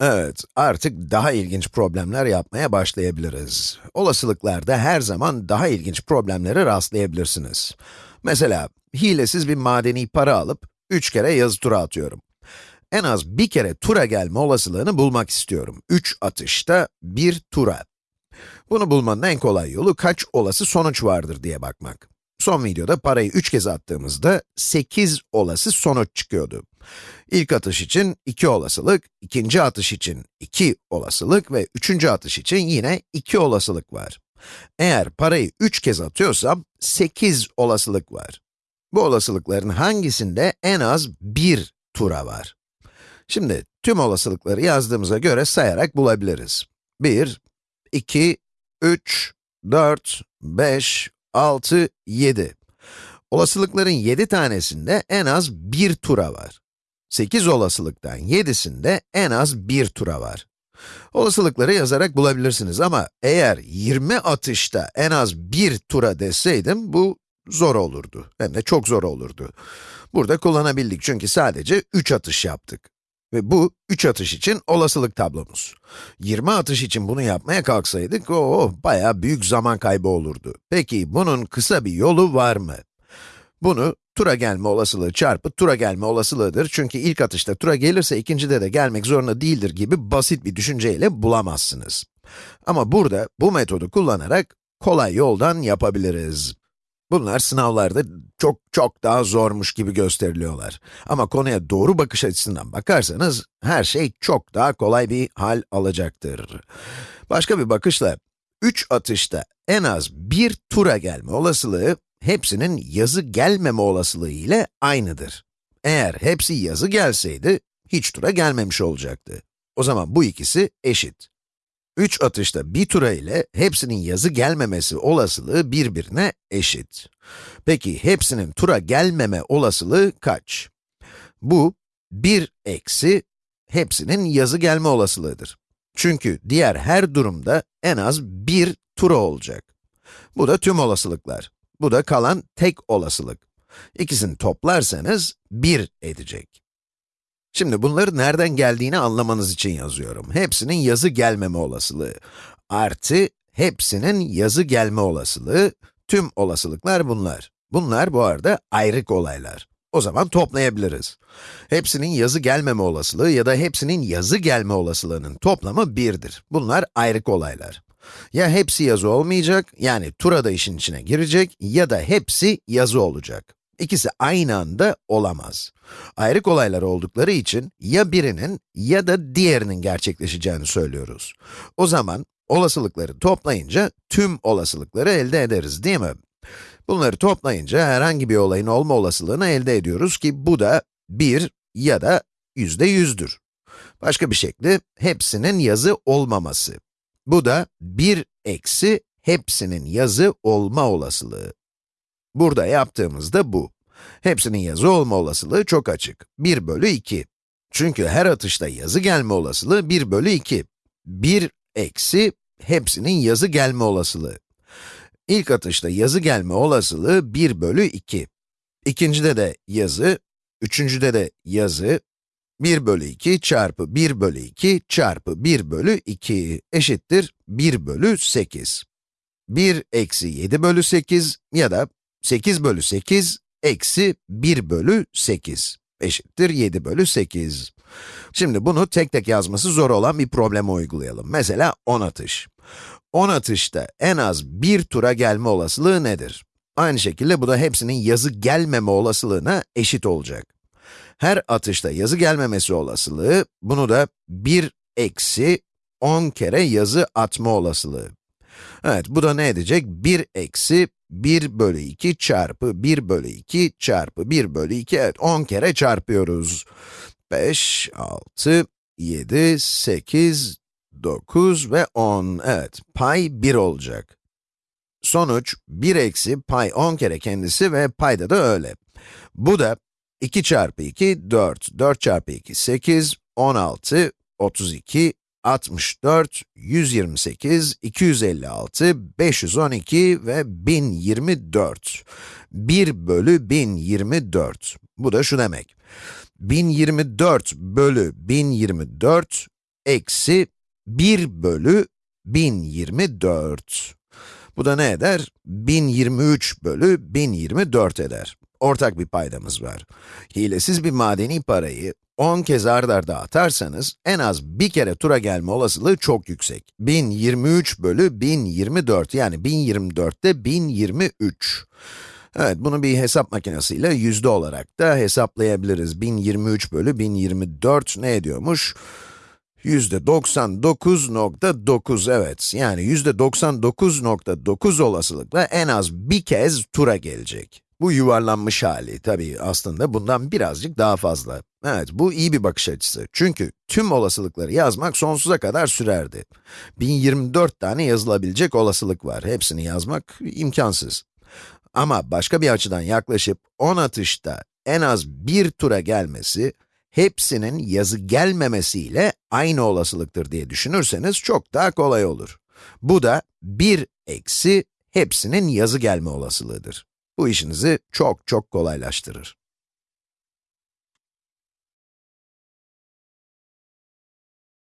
Evet, artık daha ilginç problemler yapmaya başlayabiliriz. Olasılıklarda her zaman daha ilginç problemlere rastlayabilirsiniz. Mesela, hilesiz bir madeni para alıp, 3 kere yazı tura atıyorum. En az bir kere tura gelme olasılığını bulmak istiyorum. 3 atışta bir tura. Bunu bulmanın en kolay yolu kaç olası sonuç vardır diye bakmak. Son videoda parayı 3 kez attığımızda 8 olası sonuç çıkıyordu. İlk atış için 2 olasılık, ikinci atış için 2 olasılık ve üçüncü atış için yine 2 olasılık var. Eğer parayı 3 kez atıyorsam 8 olasılık var. Bu olasılıkların hangisinde en az 1 tura var? Şimdi tüm olasılıkları yazdığımıza göre sayarak bulabiliriz. 1, 2, 3, 4, 5, 6, 7. Olasılıkların 7 tanesinde en az 1 tura var. 8 olasılıktan 7'sinde en az 1 tura var. Olasılıkları yazarak bulabilirsiniz ama eğer 20 atışta en az 1 tura deseydim, bu zor olurdu. Hem de çok zor olurdu. Burada kullanabildik çünkü sadece 3 atış yaptık. Ve bu 3 atış için olasılık tablomuz. 20 atış için bunu yapmaya kalksaydık, o bayağı büyük zaman kaybı olurdu. Peki bunun kısa bir yolu var mı? Bunu tura gelme olasılığı çarpı tura gelme olasılığıdır. Çünkü ilk atışta tura gelirse ikincide de gelmek zorunda değildir gibi basit bir düşünceyle bulamazsınız. Ama burada bu metodu kullanarak kolay yoldan yapabiliriz. Bunlar sınavlarda çok çok daha zormuş gibi gösteriliyorlar. Ama konuya doğru bakış açısından bakarsanız, her şey çok daha kolay bir hal alacaktır. Başka bir bakışla, 3 atışta en az bir tura gelme olasılığı, hepsinin yazı gelmeme olasılığı ile aynıdır. Eğer hepsi yazı gelseydi, hiç tura gelmemiş olacaktı. O zaman bu ikisi eşit. 3 atışta bir tura ile hepsinin yazı gelmemesi olasılığı birbirine eşit. Peki hepsinin tura gelmeme olasılığı kaç? Bu 1 eksi hepsinin yazı gelme olasılığıdır. Çünkü diğer her durumda en az bir tura olacak. Bu da tüm olasılıklar. Bu da kalan tek olasılık. İkisini toplarsanız 1 edecek. Şimdi bunları nereden geldiğini anlamanız için yazıyorum. Hepsinin yazı gelmeme olasılığı artı hepsinin yazı gelme olasılığı, tüm olasılıklar bunlar. Bunlar bu arada ayrık olaylar. O zaman toplayabiliriz. Hepsinin yazı gelmeme olasılığı ya da hepsinin yazı gelme olasılığının toplamı 1'dir. Bunlar ayrık olaylar. Ya hepsi yazı olmayacak, yani tura da işin içine girecek ya da hepsi yazı olacak. İkisi aynı anda olamaz. Ayrık olaylar oldukları için ya birinin ya da diğerinin gerçekleşeceğini söylüyoruz. O zaman olasılıkları toplayınca tüm olasılıkları elde ederiz değil mi? Bunları toplayınca herhangi bir olayın olma olasılığını elde ediyoruz ki bu da 1 ya da yüzde yüzdür. Başka bir şekli hepsinin yazı olmaması. Bu da 1 eksi hepsinin yazı olma olasılığı. Burada yaptığımızda bu. Hepsinin yazı olma olasılığı çok açık. 1 bölü 2. Çünkü her atışta yazı gelme olasılığı 1 bölü 2. 1 eksi hepsinin yazı gelme olasılığı. İlk atışta yazı gelme olasılığı 1 bölü 2. İkincide de yazı, üçüncüde de yazı, 1 bölü 2 çarpı 1 bölü 2 çarpı 1 bölü 2 eşittir 1 bölü 8. 1 eksi 7 bölü 8 ya da 8 bölü 8 eksi 1 bölü 8 eşittir 7 bölü 8. Şimdi bunu tek tek yazması zor olan bir probleme uygulayalım. Mesela 10 atış. 10 atışta en az bir tura gelme olasılığı nedir? Aynı şekilde bu da hepsinin yazı gelmeme olasılığına eşit olacak. Her atışta yazı gelmemesi olasılığı, bunu da 1 eksi 10 kere yazı atma olasılığı. Evet, bu da ne edecek? 1 eksi 1 bölü 2 çarpı 1 bölü 2 çarpı 1 bölü 2, evet 10 kere çarpıyoruz. 5, 6, 7, 8, 9 ve 10, evet pay 1 olacak. Sonuç 1 eksi pay 10 kere kendisi ve payda da öyle. Bu da 2 çarpı 2, 4, 4 çarpı 2, 8, 16, 32, 64, 128, 256, 512 ve 1024. 1 bölü 1024. Bu da şu demek. 1024 bölü 1024 eksi 1 bölü 1024. Bu da ne eder? 1023 bölü 1024 eder. Ortak bir paydamız var. Hilesiz bir madeni parayı 10 kez ard arda atarsanız, en az bir kere tura gelme olasılığı çok yüksek. 1023 bölü 1024, yani 1024'te 1023. Evet, bunu bir hesap makinesiyle yüzde olarak da hesaplayabiliriz. 1023 bölü 1024 ne ediyormuş? Yüzde 99.9 evet, yani yüzde 99.9 olasılıkla en az bir kez tura gelecek. Bu yuvarlanmış hali, tabii aslında bundan birazcık daha fazla. Evet, bu iyi bir bakış açısı. Çünkü tüm olasılıkları yazmak sonsuza kadar sürerdi. 1024 tane yazılabilecek olasılık var. Hepsini yazmak imkansız. Ama başka bir açıdan yaklaşıp 10 atışta en az bir tura gelmesi, hepsinin yazı gelmemesiyle aynı olasılıktır diye düşünürseniz çok daha kolay olur. Bu da 1 eksi hepsinin yazı gelme olasılığıdır. Bu işinizi çok çok kolaylaştırır.